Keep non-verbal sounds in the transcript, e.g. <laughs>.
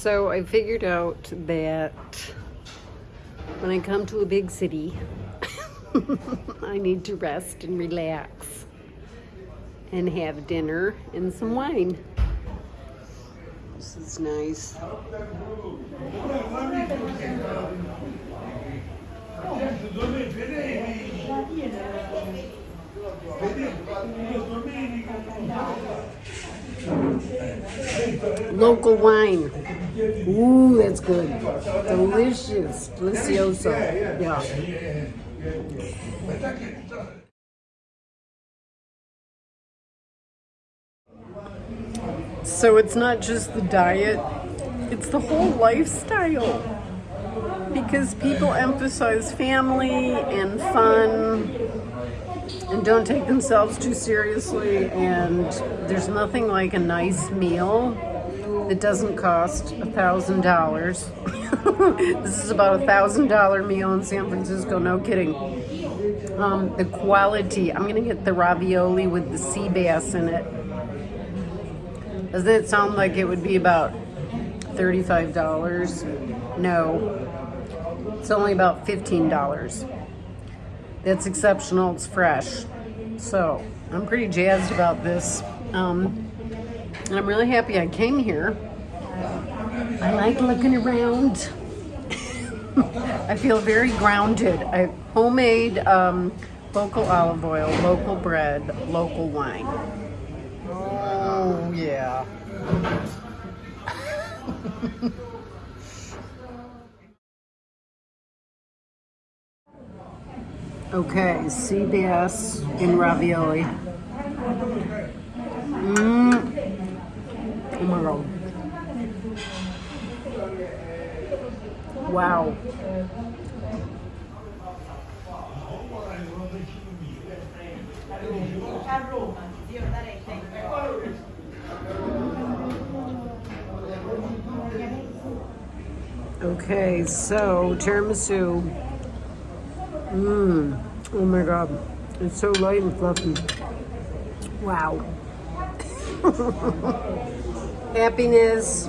So I figured out that when I come to a big city, <laughs> I need to rest and relax and have dinner and some wine. This is nice. Local wine. Ooh, that's good. Delicious. Delicioso. Yeah. So it's not just the diet, it's the whole lifestyle. Because people emphasize family and fun and don't take themselves too seriously. And there's nothing like a nice meal that doesn't cost a thousand dollars. <laughs> This is about a thousand dollar meal in San Francisco, no kidding. Um, the quality, I'm gonna get the ravioli with the sea bass in it. Doesn't it sound like it would be about $35? No, it's only about $15. That's exceptional, it's fresh. So I'm pretty jazzed about this. Um, and I'm really happy I came here. I like looking around. I feel very grounded. I homemade um, local olive oil, local bread, local wine. Oh yeah. okay, sea bass in ravioli. Mmm. Oh my god. Wow. Okay, so tiramisu. Mmm. Oh my god. It's so light and fluffy. Wow. <laughs> Happiness.